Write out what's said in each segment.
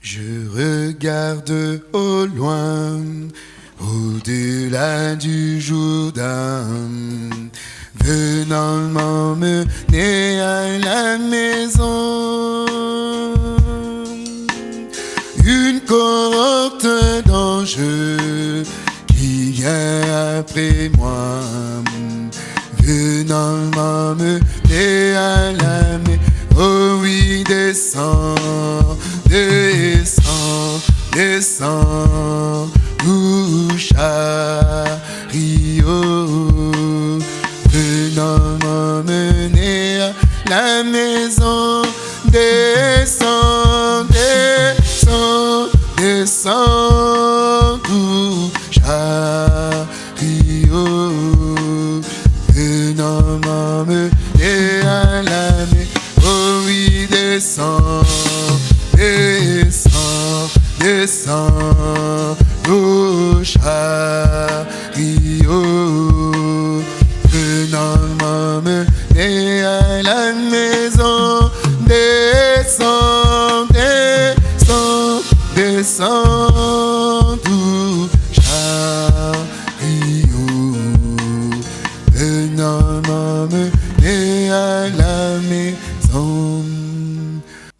Je regarde au loin, au-delà du Jourdain, venant m'emmener à la maison. Une cohorte d'anges qui vient après moi, venant m'emmener à la maison. Oh oui, descends, descends, descends, nous chariot, venant m'emmener à la maison, descends, descends, nos chariots, venant m'emmener à la maison, descends, descends, descends, doux chariot, venant m'emmener à la maison.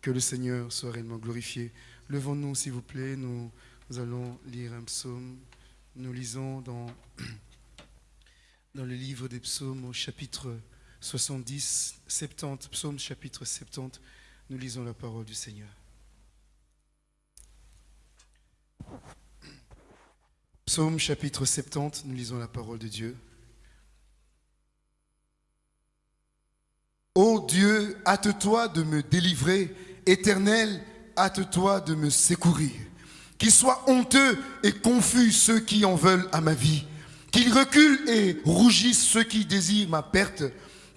Que le Seigneur soit réellement glorifié. Levons-nous, s'il vous plaît. Nous, nous allons lire un psaume. Nous lisons dans, dans le livre des psaumes au chapitre 70, 70, psaume chapitre 70. Nous lisons la parole du Seigneur. Psaume chapitre 70, nous lisons la parole de Dieu. Ô Dieu, hâte-toi de me délivrer. Éternel, hâte-toi de me secourir. Qu'ils soient honteux et confus ceux qui en veulent à ma vie. Qu'ils reculent et rougissent ceux qui désirent ma perte.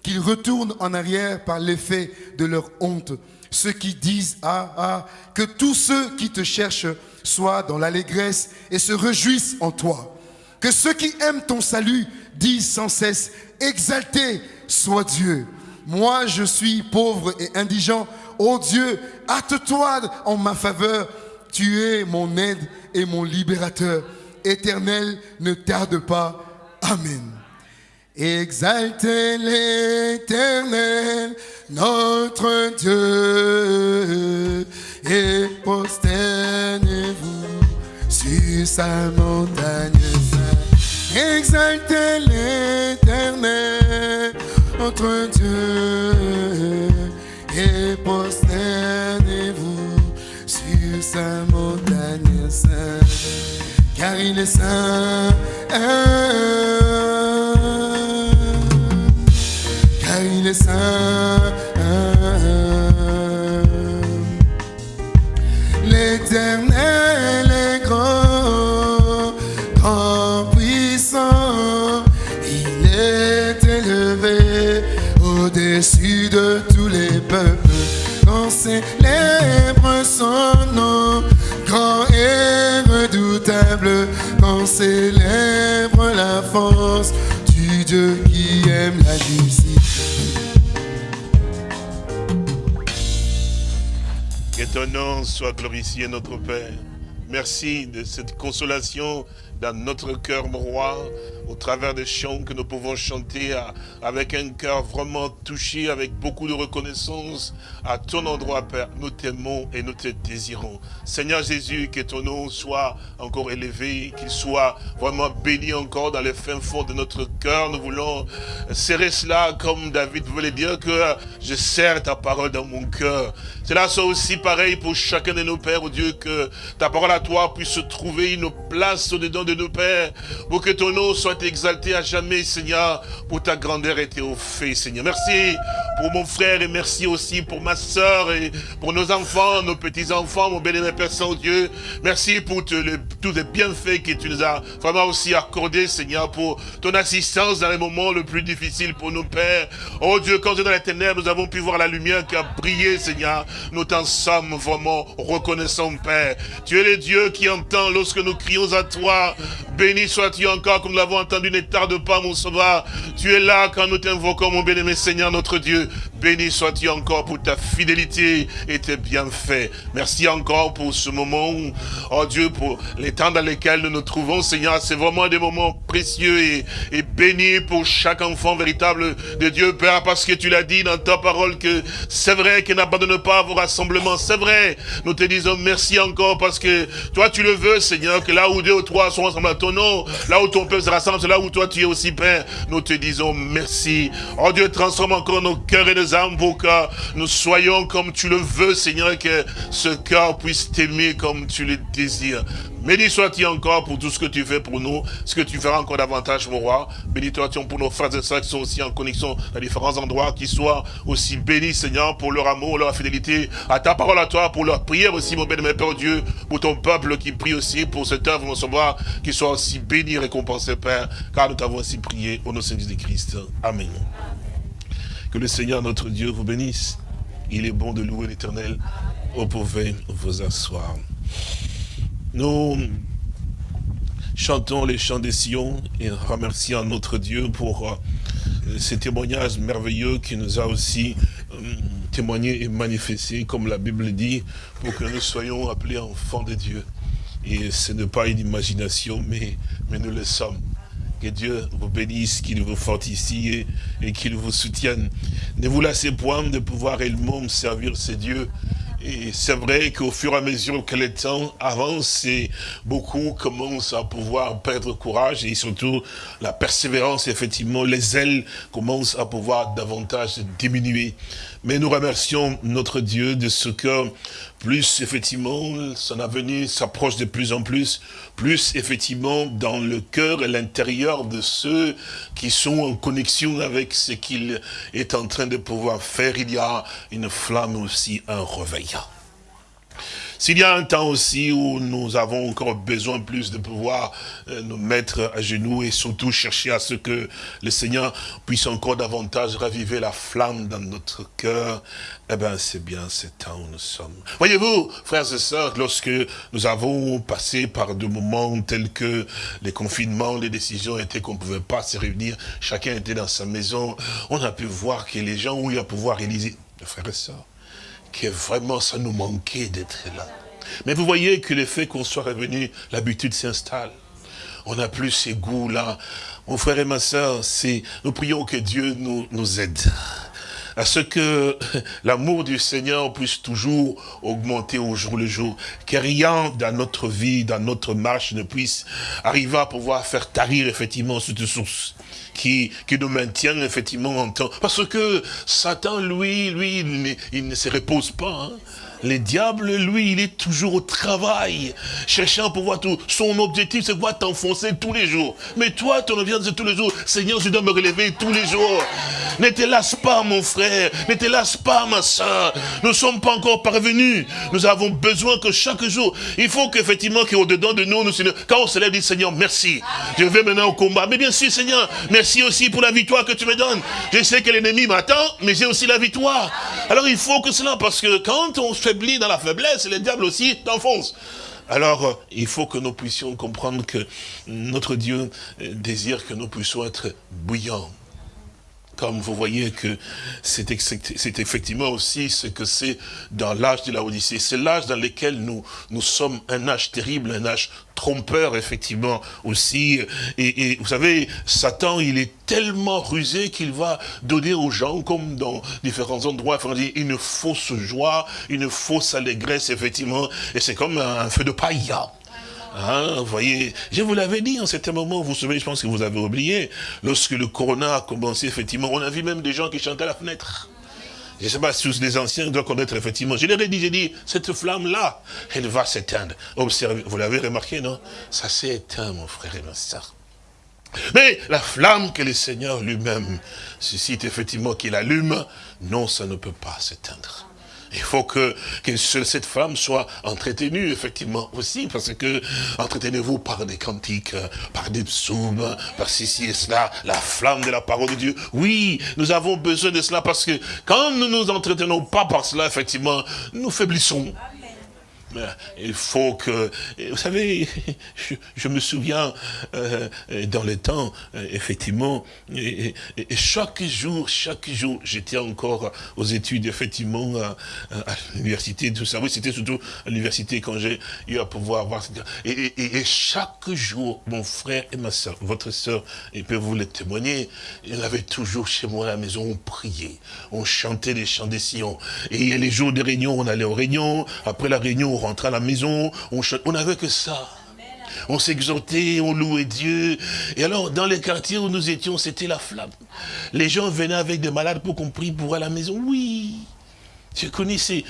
Qu'ils retournent en arrière par l'effet de leur honte. Ceux qui disent Ah, ah, que tous ceux qui te cherchent soient dans l'allégresse et se réjouissent en toi. Que ceux qui aiment ton salut disent sans cesse Exalté soit Dieu. Moi, je suis pauvre et indigent. Ô Dieu, hâte-toi en ma faveur. Tu es mon aide et mon libérateur. Éternel, ne tarde pas. Amen. Exaltez l'éternel, notre Dieu, et prosternez-vous sur sa montagne. Exaltez l'éternel, notre Dieu, et prosternez-vous sur sa montagne sainte, car il est saint. Car il est saint. L'éternel célèbre son nom, grand et redoutable, quand célèbre la force du Dieu qui aime la justice. Que ton nom soit glorifié, notre Père. Merci de cette consolation dans notre cœur, mon roi, au travers des chants que nous pouvons chanter avec un cœur vraiment touché, avec beaucoup de reconnaissance à ton endroit, Père. Nous t'aimons et nous te désirons. Seigneur Jésus, que ton nom soit encore élevé, qu'il soit vraiment béni encore dans les fins fonds de notre cœur. Nous voulons serrer cela comme David voulait dire que je serre ta parole dans mon cœur. Cela soit aussi pareil pour chacun de nos pères, oh Dieu, que ta parole à toi puisse trouver une place au-dedans de nos pères, pour que ton nom soit exalté à jamais, Seigneur, pour ta grandeur et tes faits, Seigneur. Merci pour mon frère et merci aussi pour ma soeur et pour nos enfants, nos petits-enfants, mon béni Père Saint-Dieu. Merci pour tous les bienfaits que tu nous as vraiment aussi accordés, Seigneur, pour ton assistance dans les moments le plus difficiles pour nos pères. Oh Dieu, quand dans les ténèbres, nous avons pu voir la lumière qui a brillé, Seigneur. Nous t'en sommes vraiment reconnaissants, Père. Tu es le Dieu qui entend lorsque nous crions à toi. Béni sois-tu encore, comme nous l'avons entendu, ne tarde pas, mon sauveur. Tu es là quand nous t'invoquons, mon bien-aimé Seigneur, notre Dieu. Béni sois-tu encore pour ta fidélité et tes bienfaits. Merci encore pour ce moment, oh Dieu, pour les temps dans lesquels nous nous trouvons, Seigneur. C'est vraiment des moments précieux et, et bénis pour chaque enfant véritable de Dieu, Père, parce que tu l'as dit dans ta parole que c'est vrai qu'il n'abandonne pas vos rassemblements. C'est vrai. Nous te disons merci encore parce que toi, tu le veux, Seigneur, que là où deux ou trois sont ensemble à ton nom, là où ton peuple se rassemble, là où toi tu es aussi, Père. Nous te disons merci. Oh Dieu, transforme encore nos cœurs et nos âmes pour que nous soyons comme tu le veux, Seigneur, que ce cœur puisse t'aimer comme tu le désires. Béni sois-tu encore pour tout ce que tu fais pour nous, ce que tu feras encore davantage, mon roi? Béni sois-tu pour nos frères et sœurs qui sont aussi en connexion dans différents endroits, qui soient aussi bénis, Seigneur, pour leur amour, leur fidélité, à ta parole à toi, pour leur prière aussi, mon bien-aimé Père Dieu, pour ton peuple qui prie aussi, pour cette œuvre, mon sauveur, qui soit aussi béni récompensé, Père, car nous t'avons ainsi prié au nom de Jésus Christ. Amen. Que le Seigneur, notre Dieu, vous bénisse. Il est bon de louer l'éternel. Vous pouvez vous asseoir. Nous chantons les chants des Sion et remercions notre Dieu pour euh, ces témoignages merveilleux qui nous a aussi euh, témoigné et manifesté, comme la Bible dit, pour que nous soyons appelés enfants de Dieu. Et ce n'est pas une imagination, mais, nous le sommes. Que Dieu vous bénisse, qu'il vous fortifie et, qu'il vous soutienne. Ne vous lassez point de pouvoir réellement servir ces dieux et c'est vrai qu'au fur et à mesure que le temps avance, beaucoup commencent à pouvoir perdre courage et surtout la persévérance, effectivement, les ailes commencent à pouvoir davantage diminuer. Mais nous remercions notre Dieu de ce que plus effectivement son avenir s'approche de plus en plus, plus effectivement dans le cœur et l'intérieur de ceux qui sont en connexion avec ce qu'il est en train de pouvoir faire, il y a une flamme aussi, un réveil. S'il y a un temps aussi où nous avons encore besoin plus de pouvoir euh, nous mettre à genoux et surtout chercher à ce que le Seigneur puisse encore davantage raviver la flamme dans notre cœur, eh bien c'est bien ce temps où nous sommes. Voyez-vous, frères et sœurs, lorsque nous avons passé par des moments tels que les confinements, les décisions étaient qu'on ne pouvait pas se réunir, chacun était dans sa maison, on a pu voir que les gens ont eu à pouvoir réaliser, frères et sœurs, que vraiment ça nous manquait d'être là. Mais vous voyez que le fait qu'on soit revenu, l'habitude s'installe. On n'a plus ces goûts-là. Mon frère et ma soeur, nous prions que Dieu nous, nous aide à ce que l'amour du Seigneur puisse toujours augmenter au jour le jour, que rien dans notre vie, dans notre marche ne puisse arriver à pouvoir faire tarir effectivement cette source qui, qui nous maintient effectivement en temps. Parce que Satan, lui, lui, il ne, se repose pas. Hein. Le diable, lui, il est toujours au travail, cherchant à pouvoir tout. Son objectif, c'est quoi t'enfoncer tous les jours. Mais toi, ton objectif, c'est tous les jours. Seigneur, je dois me relever tous les jours. Ne te lasse pas, mon frère. Ne te lasse pas, ma soeur. Nous ne sommes pas encore parvenus. Nous avons besoin que chaque jour, il faut qu'effectivement, qu'au-dedans de nous, nous, quand on se lève, dit Seigneur, merci. Je vais maintenant au combat. Mais bien sûr, Seigneur, merci aussi pour la victoire que tu me donnes. Je sais que l'ennemi m'attend, mais j'ai aussi la victoire. Alors il faut que cela, parce que quand on fait dans la faiblesse, le diable aussi t'enfonce. Alors, euh, il faut que nous puissions comprendre que notre Dieu euh, désire que nous puissions être bouillants, comme vous voyez que c'est effectivement aussi ce que c'est dans l'âge de la Odyssée. C'est l'âge dans lequel nous, nous sommes un âge terrible, un âge trompeur, effectivement, aussi. Et, vous savez, Satan, il est tellement rusé qu'il va donner aux gens, comme dans différents endroits, une fausse joie, une fausse allégresse, effectivement. Et c'est comme un feu de paille. Hein, vous voyez, je vous l'avais dit en certain moment, vous vous souvenez, je pense que vous avez oublié, lorsque le corona a commencé, effectivement, on a vu même des gens qui chantaient à la fenêtre. Je ne sais pas si les anciens doivent connaître, effectivement. Je leur ai dit, j'ai dit, cette flamme-là, elle va s'éteindre. Observez, vous l'avez remarqué, non? Ça s'est éteint, mon frère et ma soeur. Mais la flamme que le Seigneur lui-même suscite, effectivement, qu'il allume, non, ça ne peut pas s'éteindre. Il faut que, que cette femme soit entretenue, effectivement, aussi, parce que entretenez-vous par des cantiques, par des psaumes, par ceci et cela, la flamme de la parole de Dieu. Oui, nous avons besoin de cela, parce que quand nous nous entretenons pas par cela, effectivement, nous faiblissons. Il faut que... Vous savez, je, me souviens, euh, dans le temps, euh, effectivement, et, chaque jour, chaque jour, j'étais encore aux études, effectivement, à, l'université, tout ça. Oui, c'était surtout à l'université quand j'ai eu à pouvoir voir... Et, et, chaque jour, mon frère et ma soeur, votre soeur, ils peuvent vous le témoigner, il avait toujours chez moi à la maison, on priait, on chantait les chants des sillons. Et les jours de réunion, on allait aux réunions, après la réunion, on rentrait à la maison, on n'avait que ça. On s'exhortait, on louait Dieu. Et alors, dans les quartiers où nous étions, c'était la flamme. Les gens venaient avec des malades pour qu'on prie pour à la maison. Oui. Je connais ces,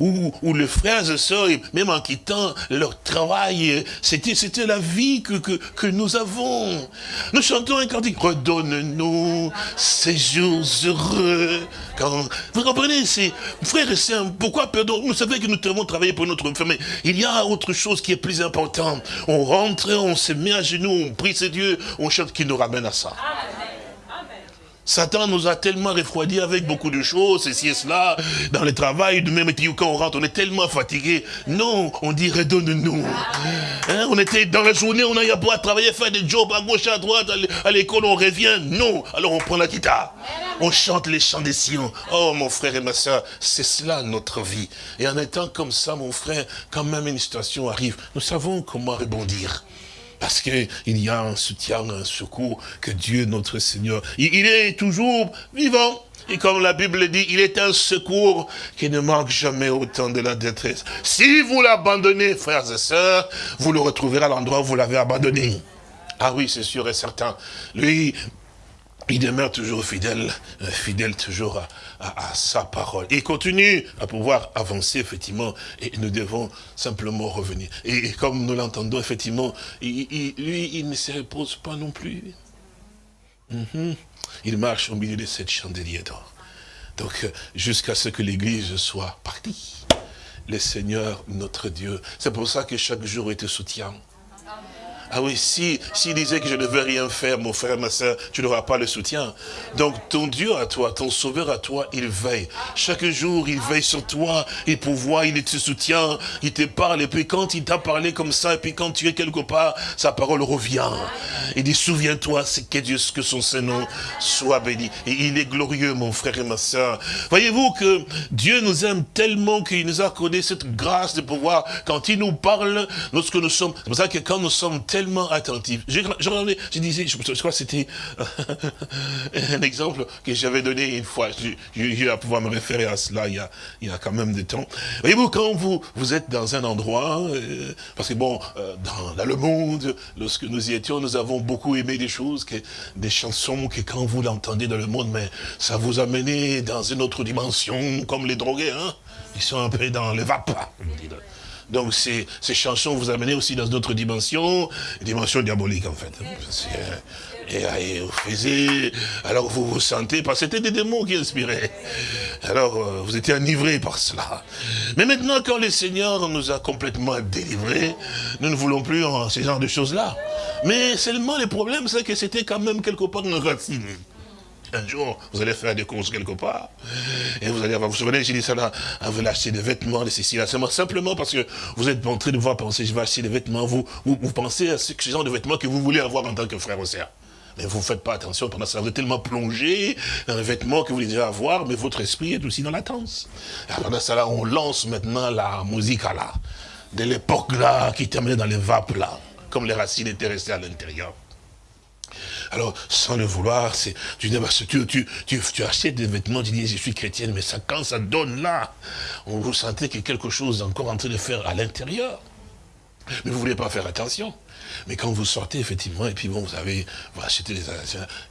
où, où le frère et sœurs, même en quittant leur travail, c'était, c'était la vie que, que, que, nous avons. Nous chantons un cantique, redonne-nous ces jours heureux. Quand, vous comprenez, c'est, frère et sœurs, pourquoi pardon Vous savez que nous devons travailler pour notre famille. Il y a autre chose qui est plus important. On rentre, on se met à genoux, on prie ce Dieu, on chante qui nous ramène à ça. Satan nous a tellement refroidi avec beaucoup de choses, ceci et cela, dans le travail, de même quand on rentre, on est tellement fatigué. Non, on dit redonne-nous. Hein, on était dans la journée, on a eu à travailler, faire des jobs à gauche, à droite, à l'école, on revient. Non, alors on prend la guitare. On chante les chants des Sion. Oh mon frère et ma soeur, c'est cela notre vie. Et en étant comme ça, mon frère, quand même une situation arrive, nous savons comment rebondir. Parce qu'il y a un soutien, un secours que Dieu, notre Seigneur, il, est toujours vivant. Et comme la Bible dit, il est un secours qui ne manque jamais autant de la détresse. Si vous l'abandonnez, frères et sœurs, vous le retrouverez à l'endroit où vous l'avez abandonné. Ah oui, c'est sûr et certain. Lui, il demeure toujours fidèle, euh, fidèle toujours à, sa parole. Il continue à pouvoir avancer, effectivement, et nous devons simplement revenir. Et, comme nous l'entendons, effectivement, lui, il ne se repose pas non plus. Mhm. Il marche au milieu de cette chandelier d'or. Donc, jusqu'à ce que l'Église soit partie. Le Seigneur, notre Dieu. C'est pour ça que chaque jour, il te soutient. Ah oui, si s'il disait que je ne veux rien faire, mon frère, ma soeur, tu n'auras pas le soutien. Donc ton Dieu à toi, ton sauveur à toi, il veille. Chaque jour, il veille sur toi, il pourvoit, il te soutient, il te parle. Et puis quand il t'a parlé comme ça, et puis quand tu es quelque part, sa parole revient. Il dit, souviens-toi, c'est que Dieu, que son Saint-Nom soit béni. Et il est glorieux, mon frère et ma soeur. Voyez-vous que Dieu nous aime tellement qu'il nous a accordé cette grâce de pouvoir, quand il nous parle, lorsque nous sommes, c'est pour ça que quand nous sommes tellement attentif. Je, je, disais, je, crois que c'était un exemple que j'avais donné une fois. J'ai eu à pouvoir me référer à cela il y a, il y a quand même des temps. Voyez-vous, quand vous, vous êtes dans un endroit, euh, parce que bon, euh, dans, le monde, lorsque nous y étions, nous avons beaucoup aimé des choses, que, des chansons que quand vous l'entendez dans le monde, mais ça vous a mené dans une autre dimension, comme les drogués, hein Ils sont un peu dans les vapes. Donc ces, ces chansons vous amènent aussi dans d'autres dimensions, dimensions diaboliques en fait. Et, vous faisiez, alors vous vous sentez, parce que c'était des démons qui inspiraient. Alors euh, vous étiez enivrés par cela. Mais maintenant, quand le Seigneur nous a complètement délivrés, nous ne voulons plus en ce genre de choses-là. Mais seulement le problème, c'est que c'était quand même quelque part une racine. Un jour, vous allez faire des courses quelque part, et vous allez avoir, vous vous souvenez, j'ai dit ça là, vous allez acheter des vêtements, de ceci, là, simplement parce que vous êtes en train de voir penser, je vais acheter des vêtements, vous, vous, pensez à ce, genre de vêtements que vous voulez avoir en tant que frère ou sœur. Mais vous ne faites pas attention, pendant ça, vous êtes tellement plongé dans les vêtements que vous voulez avoir, mais votre esprit est aussi dans la. Et pendant ça, là, on lance maintenant la musique à là, de l'époque là, qui terminait dans les vapes là, comme les racines étaient restées à l'intérieur. Alors, sans le vouloir, c'est, bah, tu, tu, achètes des vêtements, tu dis, je suis chrétienne, mais ça, quand ça donne là, on vous sentez a quelque chose encore en train de faire à l'intérieur. Mais vous ne voulez pas faire attention. Mais quand vous sortez, effectivement, et puis bon, vous avez, vous achetez des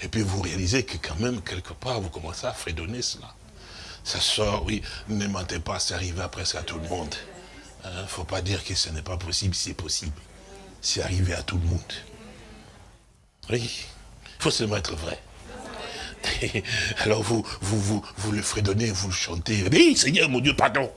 et puis vous réalisez que quand même, quelque part, vous commencez à fredonner cela. Ça sort, oui, ne mentez pas, c'est arrivé presque à tout le monde. Il hein, ne faut pas dire que ce n'est pas possible, c'est possible. C'est arrivé à tout le monde. Oui, faut seulement être vrai. Alors vous, vous, vous, vous le fredonnez, vous le chantez. Oui, Seigneur, mon Dieu, pardon.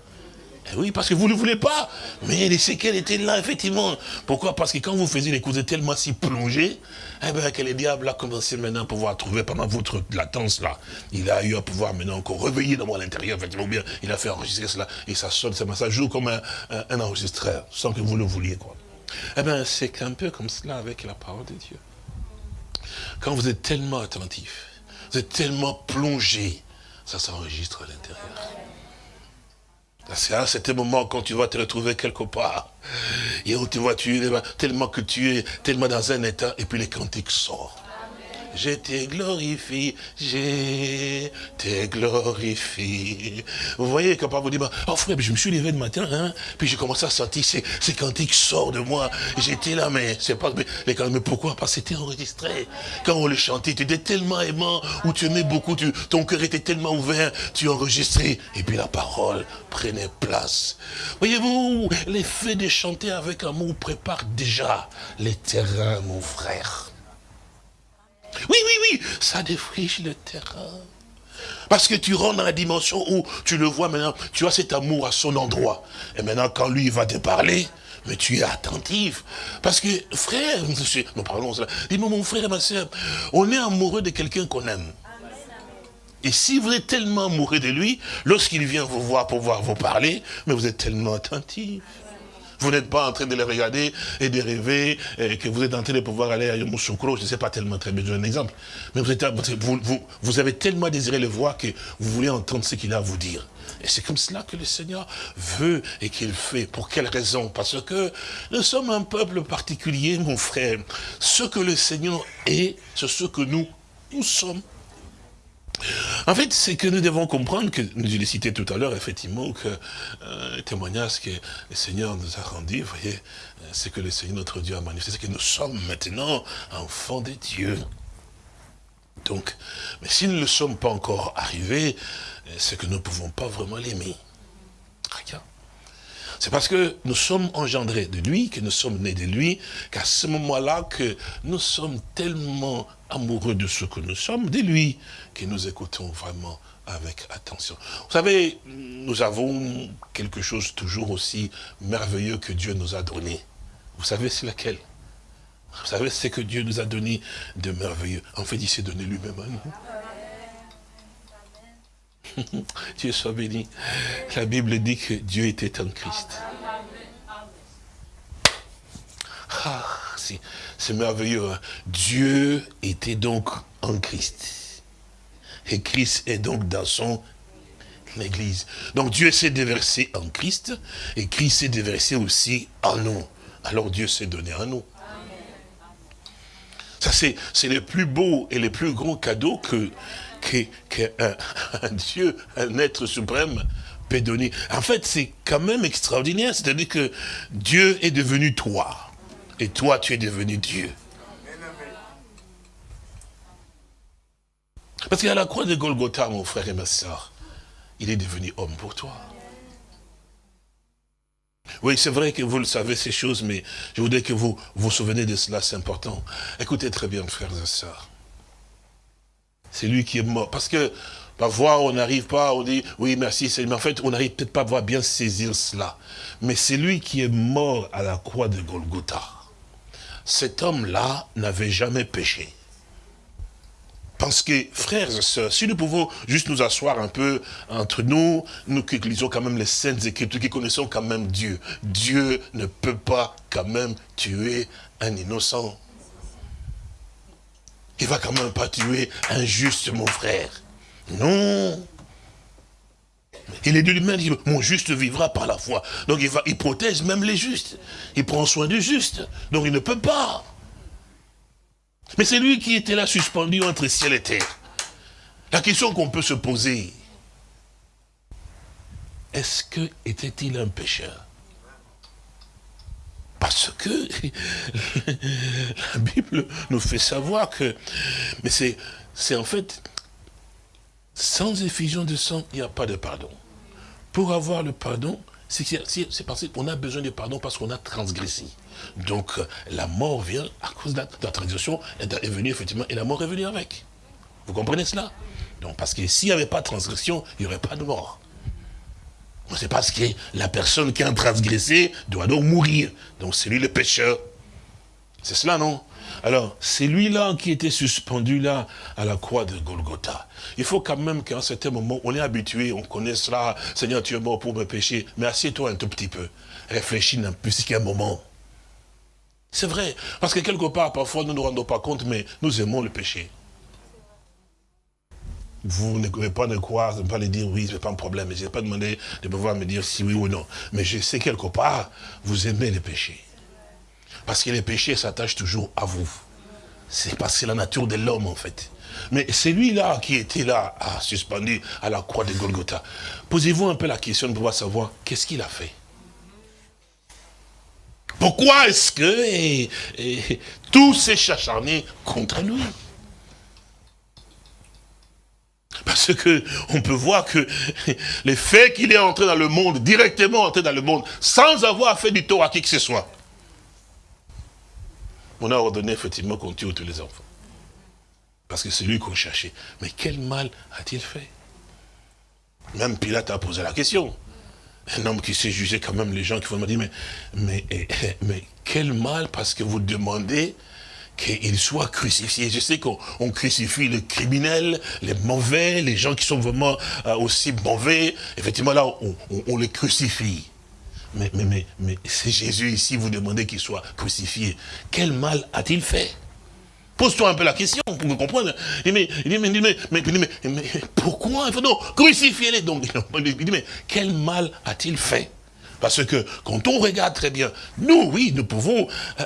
Eh oui, parce que vous ne voulez pas. Mais les séquelles étaient là, effectivement. Pourquoi? Parce que quand vous faisiez les cousins tellement si plongés, eh bien, que le diable a commencé maintenant à pouvoir trouver pendant votre latence là. Il a eu à pouvoir maintenant encore réveiller dans moi l'intérieur, effectivement, bien, il a fait enregistrer cela, et ça sonne, ça, joue comme un, un, enregistreur, sans que vous le vouliez, quoi. Eh bien, c'est un peu comme cela avec la parole de Dieu. Quand vous êtes tellement attentif, vous êtes tellement plongé, ça s'enregistre à l'intérieur. C'est à cet moment quand tu vas te retrouver quelque part, et où tu vois, tellement que tu es tellement dans un état, et puis les cantiques sortent je te glorifie, je te glorifie. Vous voyez, quand vous dit, oh frère, je me suis levé le matin, hein, puis j'ai commencé à sentir ces, ces cantiques sortent de moi. J'étais là, mais c'est pas, mais, mais pourquoi Parce que c'était enregistré. Quand on le chantait, tu étais tellement aimant, ou tu aimais beaucoup, tu, ton cœur était tellement ouvert, tu enregistrais, et puis la parole prenait place. Voyez-vous, l'effet de chanter avec amour prépare déjà les terrains, mon frère. Oui, oui, oui, ça défriche le terrain. Parce que tu rentres dans la dimension où tu le vois maintenant, tu as cet amour à son endroit. Et maintenant, quand lui va te parler, mais tu es attentif. Parce que, frère, nous parlons cela. Dis-moi, mon frère et ma soeur, on est amoureux de quelqu'un qu'on aime. Et si vous êtes tellement amoureux de lui, lorsqu'il vient vous voir pour voir vous parler, mais vous êtes tellement attentif. Vous n'êtes pas en train de les regarder et de rêver que vous êtes en train de pouvoir aller à Yamoussoukro, je ne sais pas tellement très bien, un exemple. Mais vous, avez tellement désiré le voir que vous voulez entendre ce qu'il a à vous dire. Et c'est comme cela que le Seigneur veut et qu'il fait. Pour quelle raison? Parce que nous sommes un peuple particulier, mon frère. Ce que le Seigneur est, c'est ce que nous, nous sommes. En fait, c'est que nous devons comprendre, que nous l'ai cité tout à l'heure, effectivement, que euh, le témoignage que le Seigneur nous a rendu, vous voyez, euh, c'est que le Seigneur notre Dieu a manifesté, que nous sommes maintenant enfants de Dieu. Donc, mais si nous ne sommes pas encore arrivés, euh, c'est que nous ne pouvons pas vraiment l'aimer. C'est parce que nous sommes engendrés de lui, que nous sommes nés de lui, qu'à ce moment-là, que nous sommes tellement amoureux de ce que nous sommes, de lui, que nous écoutons vraiment avec attention. Vous savez, nous avons quelque chose toujours aussi merveilleux que Dieu nous a donné. Vous savez c'est laquelle? Vous savez ce que Dieu nous a donné de merveilleux. En fait, il s'est donné lui-même à nous. Dieu soit béni. La Bible dit que Dieu était en Christ. Ah, c'est merveilleux. Hein. Dieu était donc en Christ. Et Christ est donc dans son Église. Donc Dieu s'est déversé en Christ et Christ s'est déversé aussi en nous. Alors Dieu s'est donné à nous. Ça, c'est le plus beau et le plus grand cadeau que, qu'un Dieu, un être suprême peut donner. En fait, c'est quand même extraordinaire. C'est-à-dire que Dieu est devenu toi. Et toi, tu es devenu Dieu. Parce qu'à la croix de Golgotha, mon frère et ma soeur, il est devenu homme pour toi. Oui, c'est vrai que vous le savez, ces choses, mais je voudrais que vous vous souvenez de cela, c'est important. Écoutez très bien, frères et sœurs. C'est lui qui est mort. Parce que parfois on n'arrive pas, on dit oui merci, mais en fait on n'arrive peut-être pas à bien saisir cela. Mais c'est lui qui est mort à la croix de Golgotha. Cet homme-là n'avait jamais péché. Parce que, frères et sœurs, si nous pouvons juste nous asseoir un peu entre nous, nous qui lisons quand même les saintes écritures, qui connaissons quand même Dieu, Dieu ne peut pas quand même tuer un innocent. Il va quand même pas tuer un juste, mon frère. Non. Il est de lui-même, dit, mon juste vivra par la foi. Donc il, va, il protège même les justes. Il prend soin du juste. Donc il ne peut pas. Mais c'est lui qui était là suspendu entre ciel et terre. La question qu'on peut se poser, est-ce que était-il un pécheur? Parce que la Bible nous fait savoir que... Mais c'est en fait... Sans effusion de sang, il n'y a pas de pardon. Pour avoir le pardon, c'est parce qu'on a besoin de pardon parce qu'on a transgressé. Donc la mort vient à cause de la, transgression, elle est venue effectivement, et la mort est venue avec. Vous comprenez cela? Donc parce que s'il n'y avait pas de transgression, il n'y aurait pas de mort. C'est parce que la personne qui a transgressé doit donc mourir. Donc c'est lui le pécheur. C'est cela, non? Alors, c'est lui-là qui était suspendu là à la croix de Golgotha. Il faut quand même qu'à un certain moment, on est habitué, on connaît cela. Seigneur, tu es mort pour me pécher. Mais assieds-toi un tout petit peu. Réfléchis un plus qu'un moment. C'est vrai. Parce que quelque part, parfois, nous ne nous rendons pas compte, mais nous aimons le péché. Vous ne pouvez pas ne croire, ne pas le dire oui, ce n'est pas un problème. Je n'ai pas demandé de pouvoir me dire si oui ou non. Mais je sais quelque part, vous aimez le péché. Parce que les péchés s'attachent toujours à vous. C'est parce que la nature de l'homme, en fait. Mais c'est lui-là qui était là, à, suspendu à la croix de Golgotha. Posez-vous un peu la question de pouvoir savoir qu'est-ce qu'il a fait. Pourquoi est-ce que tout s'est chacharné contre lui? Parce que on peut voir que les faits qu'il est entré dans le monde, directement entré dans le monde, sans avoir fait du tort à qui que ce soit, on a ordonné effectivement qu'on tue tous les enfants. Parce que c'est lui qu'on cherchait. Mais quel mal a-t-il fait? Même Pilate a posé la question. Un homme qui s'est jugé quand même les gens qui vont me dire, mais, mais, mais quel mal parce que vous demandez qu'il soit crucifié. Je sais qu'on crucifie les criminels, les mauvais, les gens qui sont vraiment euh, aussi mauvais. Effectivement, là, on, les crucifie. Mais, mais, mais, c'est Jésus ici, vous demandez qu'il soit crucifié. Quel mal a-t-il fait? Pose-toi un peu la question pour me comprendre. Il dit, mais, mais, mais, mais, pourquoi? Il faut donc crucifier-les. Donc, il dit, mais quel mal a-t-il fait? Parce que quand on regarde très bien, nous, oui, nous pouvons, euh,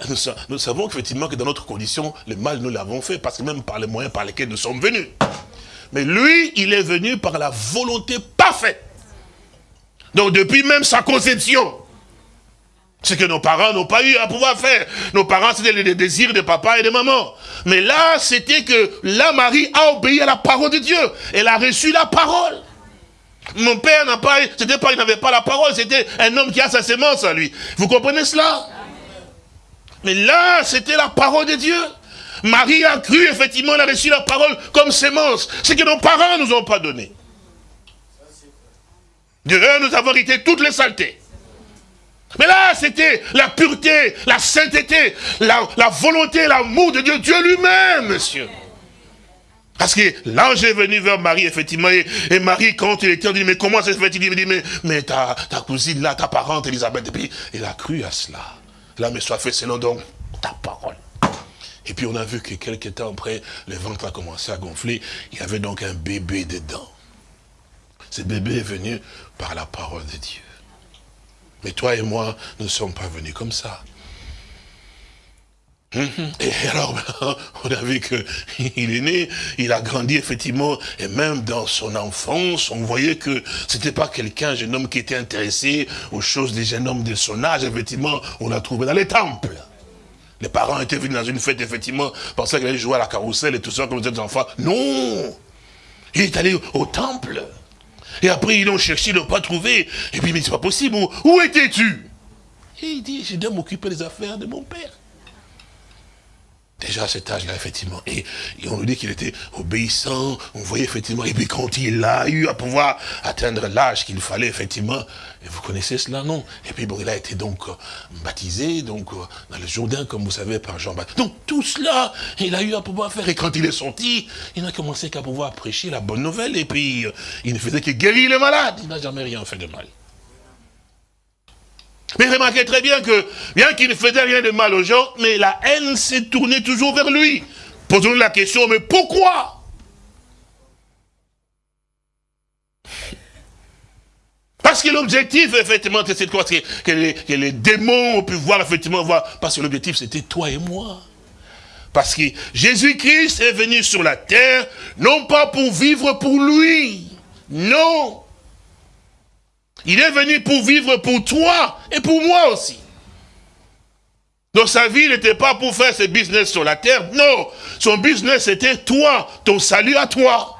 nous, savons effectivement que dans notre condition, le mal, nous l'avons fait, parce que même par les moyens par lesquels nous sommes venus. Mais lui, il est venu par la volonté parfaite donc depuis même sa conception, ce que nos parents n'ont pas eu à pouvoir faire. Nos parents, c'était les désirs de papa et de maman. Mais là, c'était que la Marie a obéi à la parole de Dieu. Elle a reçu la parole. Mon père n'a pas, c'était pas, il n'avait pas la parole, c'était un homme qui a sa sémence à lui. Vous comprenez cela? Mais là, c'était la parole de Dieu. Marie a cru, effectivement, elle a reçu la parole comme sémence. Ce que nos parents nous ont pas donné. De nous avons hérité toutes les saletés. Mais là, c'était la pureté, la sainteté, la, volonté, l'amour de Dieu, Dieu lui-même, monsieur. Parce que l'ange est venu vers Marie, effectivement, et, Marie, quand il était, dit, mais comment ça se fait? Il dit, mais, mais ta, cousine, là, ta parente, Elisabeth, et puis, il a cru à cela. Là, mais soit fait selon donc ta parole. Et puis, on a vu que quelques temps après, le ventre a commencé à gonfler, il y avait donc un bébé dedans. Ce bébé est venu par la parole de Dieu. Mais toi et moi, nous ne sommes pas venus comme ça. Mhm. Et alors, on a vu qu'il est né, il a grandi effectivement, et même dans son enfance, on voyait que c'était pas quelqu'un, un jeune homme qui était intéressé aux choses des jeunes hommes de son âge, effectivement, on l'a trouvé dans les temples. Les parents étaient venus dans une fête, effectivement, pensaient qu'il allait jouer à la carrousel et tout ça comme des enfants. Non Il est allé au temple. Et après, ils l'ont cherché, ils l'ont pas trouvé. Et puis, mais c'est pas possible, où, étais-tu? Et il dit, je dois m'occuper des affaires de mon père. Déjà à cet âge-là, effectivement. Et, on nous dit qu'il était obéissant, on voyait effectivement, et puis quand il a eu à pouvoir atteindre l'âge qu'il fallait, effectivement, et vous connaissez cela, non? Et puis bon, il a été donc euh, baptisé, donc euh, dans le Jourdain, comme vous savez, par Jean-Baptiste. Donc tout cela, il a eu à pouvoir faire. Et quand il est sorti, il n'a commencé qu'à pouvoir prêcher la bonne nouvelle, et puis euh, il ne faisait que guérir les malades. Il n'a jamais rien fait de mal. Mais remarquez très bien que, bien qu'il ne faisait rien de mal aux gens, mais la haine s'est tournée toujours vers lui. Posons-nous la question, mais pourquoi? Parce que l'objectif, effectivement, c'est quoi que les, que les démons ont pu voir, effectivement, voir. Parce que l'objectif, c'était toi et moi. Parce que Jésus-Christ est venu sur la terre, non pas pour vivre pour lui. Non. Il est venu pour vivre pour toi et pour moi aussi. Donc sa vie n'était pas pour faire ses business sur la terre. Non, son business était toi, ton salut à toi.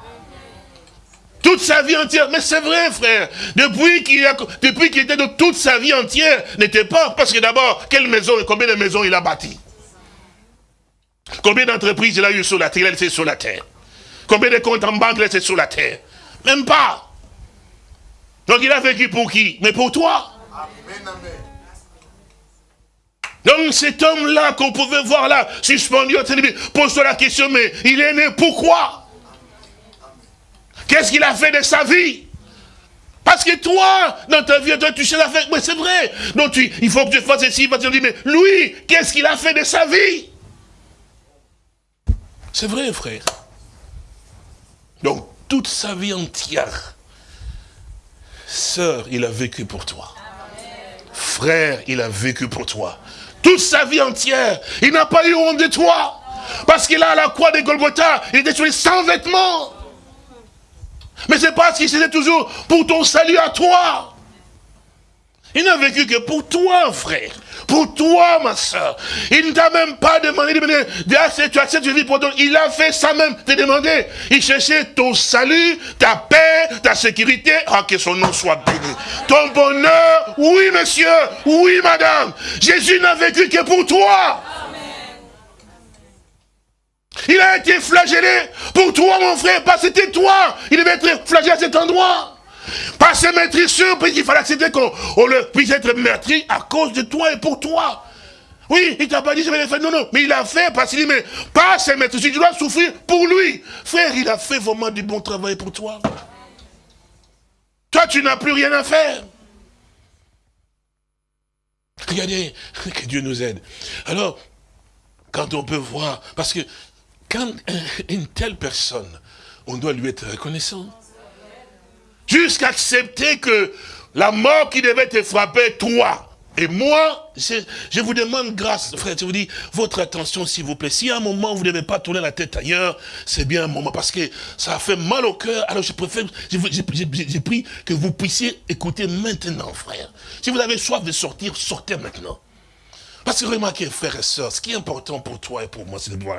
Toute sa vie entière. Mais c'est vrai, frère. Depuis qu'il était de toute sa vie entière, n'était pas. Parce que d'abord, quelle maison et combien de maisons il a bâti? Combien d'entreprises il a eu sur la terre? Il a laissé sur la terre. Combien de comptes en banque il a laissé sur la terre? Même pas. Donc il a vécu pour qui? Mais pour toi. Amen, amen. Donc cet homme-là qu'on pouvait voir là, suspendu, pose-toi la question, mais il est né pourquoi Qu'est-ce qu'il a fait de sa vie? Parce que toi, dans ta vie, toi, tu sais la faire. Mais c'est vrai. Donc, tu, il faut que tu fasses ceci. Tu dis, mais lui, qu'est-ce qu'il a fait de sa vie? C'est vrai, frère. Donc, toute sa vie entière, sœur, il a vécu pour toi. Frère, il a vécu pour toi. Toute sa vie entière, il n'a pas eu honte de toi. Parce qu'il a la croix de Golgotha, il était sur sans vêtements. Mais c'est parce qu'il c'était toujours pour ton salut à toi. Il n'a vécu que pour toi, frère. Pour toi, ma soeur. Il ne t'a même pas demandé de venir. Tu acceptes vie pour toi. Il a fait ça même, te demander. Il cherchait ton salut, ta paix, ta sécurité. Ah, que son nom soit béni. Ton bonheur, oui, monsieur, oui, madame. Jésus n'a vécu que pour toi. Il a été flagellé pour toi, mon frère, parce que c'était toi. Il devait être flagellé à cet endroit. Pas se mettre sûr, parce qu'il fallait accepter qu'on puisse être meurtri à cause de toi et pour toi. Oui, il t'a pas dit, je vais le faire. Non, non, mais il a fait parce qu'il dit, mais pas mettre sûr, tu dois souffrir pour lui. Frère, il a fait vraiment du bon travail pour toi. Toi, tu n'as plus rien à faire. Regardez, que Dieu nous aide. Alors, quand on peut voir, parce que quand une telle personne, on doit lui être reconnaissant. Jusqu'à accepter que la mort qui devait te frapper, toi, et moi, je, vous demande grâce, frère, je vous dis, votre attention, s'il vous plaît. Si à un moment, vous ne pas tourner la tête ailleurs, c'est bien un moment, parce que ça a fait mal au cœur. Alors, je préfère, j'ai pris que vous puissiez écouter maintenant, frère. Si vous avez soif de sortir, sortez maintenant. Parce que remarquez, frères et sœurs, ce qui est important pour toi et pour moi, c'est de voir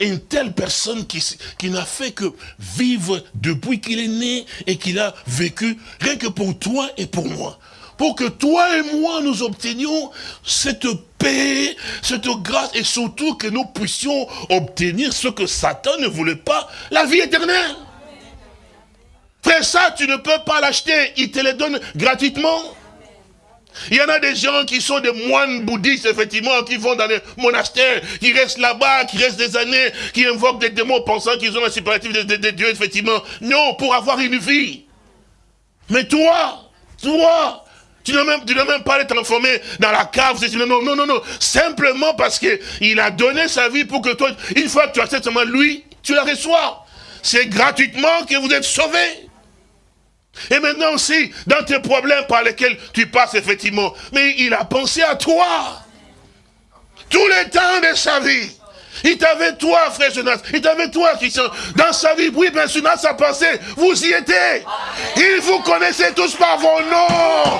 une telle personne qui, qui n'a fait que vivre depuis qu'il est né et qu'il a vécu, rien que pour toi et pour moi. Pour que toi et moi, nous obtenions cette paix, cette grâce, et surtout que nous puissions obtenir ce que Satan ne voulait pas, la vie éternelle. Frère, ça, tu ne peux pas l'acheter, il te le donne gratuitement. Il y en a des gens qui sont des moines bouddhistes, effectivement, qui vont dans les monastères, qui restent là-bas, qui restent des années, qui invoquent des démons pensant qu'ils ont la superlative des dieux, effectivement. Non, pour avoir une vie. Mais toi, toi, tu n'as même, même pas être transformé dans la cave. Non, non, non, non. Simplement parce qu'il a donné sa vie pour que toi, une fois que tu acceptes seulement lui, tu la reçois. C'est gratuitement que vous êtes sauvés. Et maintenant aussi, dans tes problèmes par lesquels tu passes effectivement, mais il a pensé à toi. Tous les temps de sa vie. Il t'avait toi, frère Jonas. Il t'avait toi, Christian. Dans sa vie, oui, bien sûr, dans sa pensée, vous y étiez. Il vous connaissait tous par vos noms.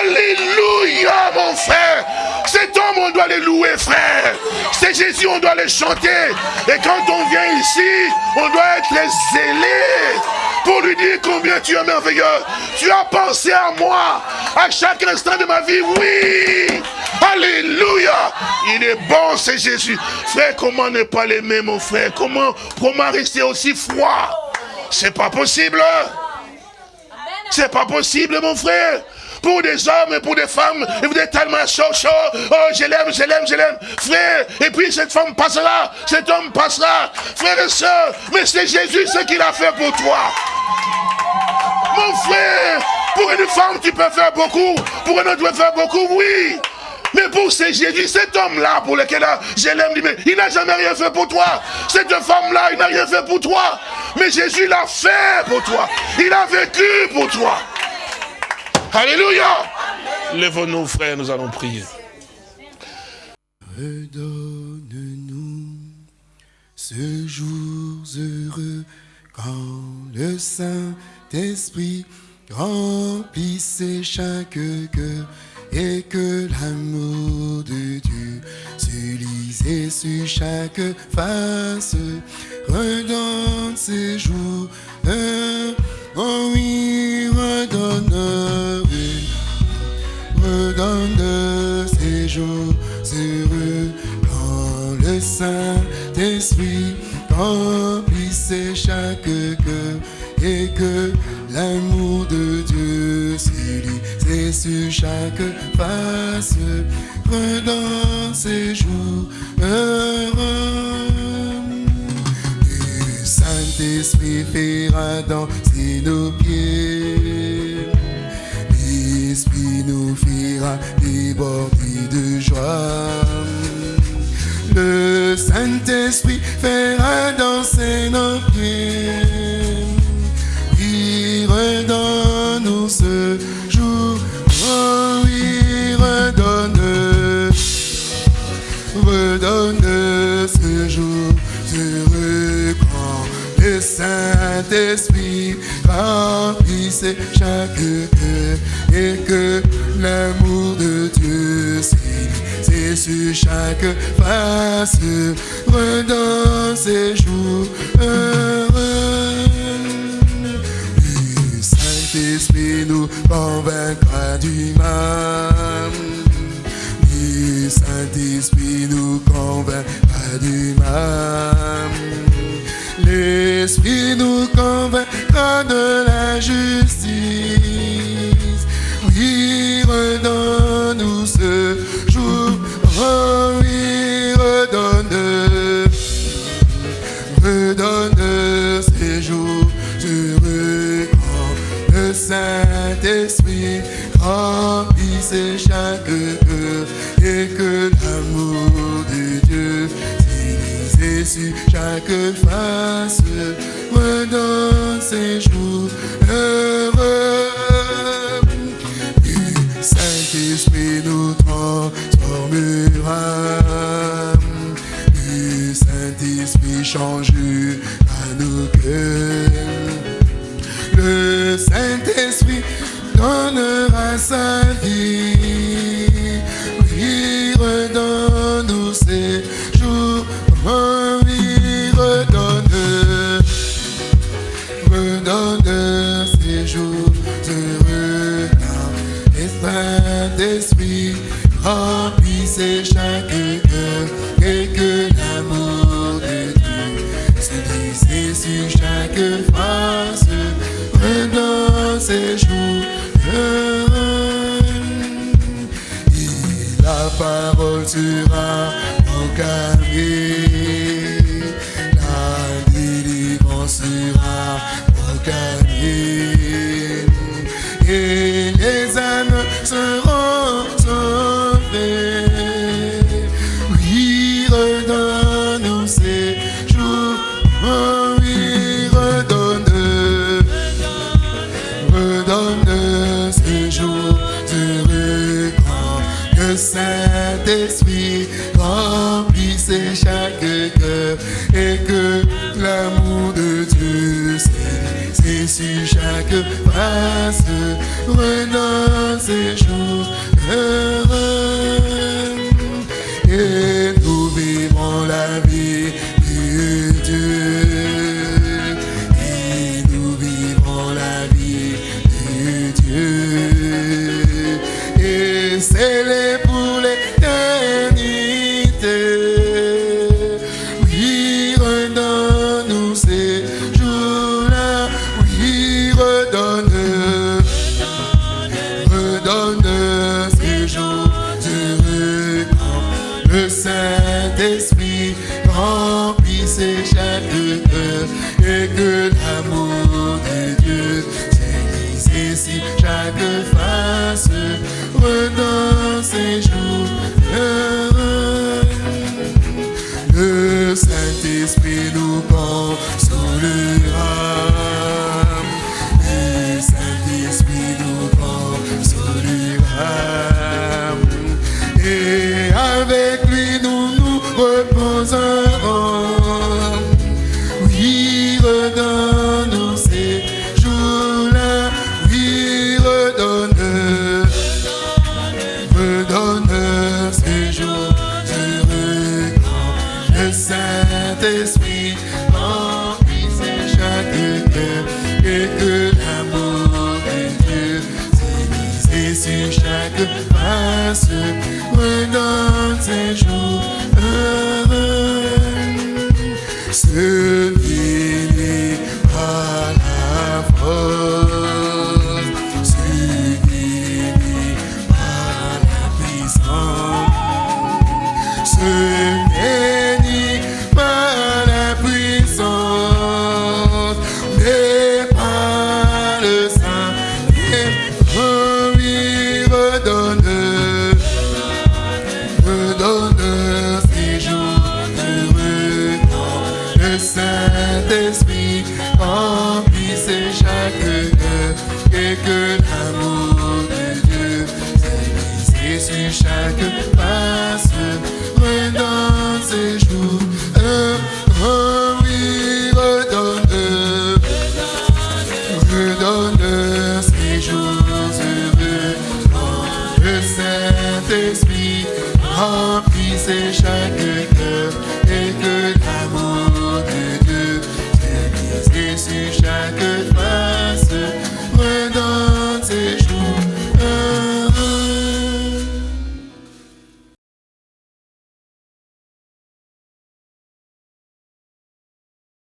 Alléluia, mon frère. Cet homme, on doit le louer, frère. C'est Jésus, on doit le chanter. Et quand on vient ici, on doit être zélé pour lui dire combien tu es merveilleux. Tu as pensé à moi à chaque instant de ma vie. Oui. Alléluia. Il est bon, c'est Jésus. Frère, comment ne pas l'aimer, mon frère? Comment, comment rester aussi froid? C'est pas possible. C'est pas possible, mon frère pour des hommes et pour des femmes, et vous êtes tellement chaud, chaud, oh, je l'aime, je l'aime, je l'aime, frère, et puis cette femme passera, cet homme passera, frère et soeur, mais c'est Jésus ce qu'il a fait pour toi. Mon frère, pour une femme, tu peux faire beaucoup, pour un autre, tu peux faire beaucoup, oui, mais pour ce Jésus, cet homme-là, pour lequel je l'aime, il n'a jamais rien fait pour toi. Cette femme-là, il n'a rien fait pour toi. Mais Jésus l'a fait pour toi. Il a vécu pour toi. Alléluia. Lève-nous, frères, nous allons prier. Redonne-nous ce jour heureux quand le Saint-Esprit remplisse chaque cœur et que l'amour de Dieu se lisait sur chaque face. Redonne ces jours, oh oui, redonne redonne ces jours heureux quand le Saint-Esprit remplissait chaque cœur et que l'amour de Dieu c'est sur chaque face, redans ces jours heureux. Saint-Esprit fera danser nos pieds. L'Esprit nous fera déborder de joie. Le Saint-Esprit fera danser nos pieds. Il redonne-nous ce jour. Oh, il redonne. Redonne ce jour Saint-Esprit remplisse chaque cœur et que l'amour de Dieu c'est sur chaque face redonne ces jours heureux. Le Saint-Esprit nous convaincra du mal. Le Saint-Esprit nous convaincra du mal. L'Esprit nous convaincra de la justice. Oui, redonne-nous ce jour. Oh oui, redonne. Redonne ces jours heureux quand le Saint-Esprit remplisse chaque chaque face redonne ces jours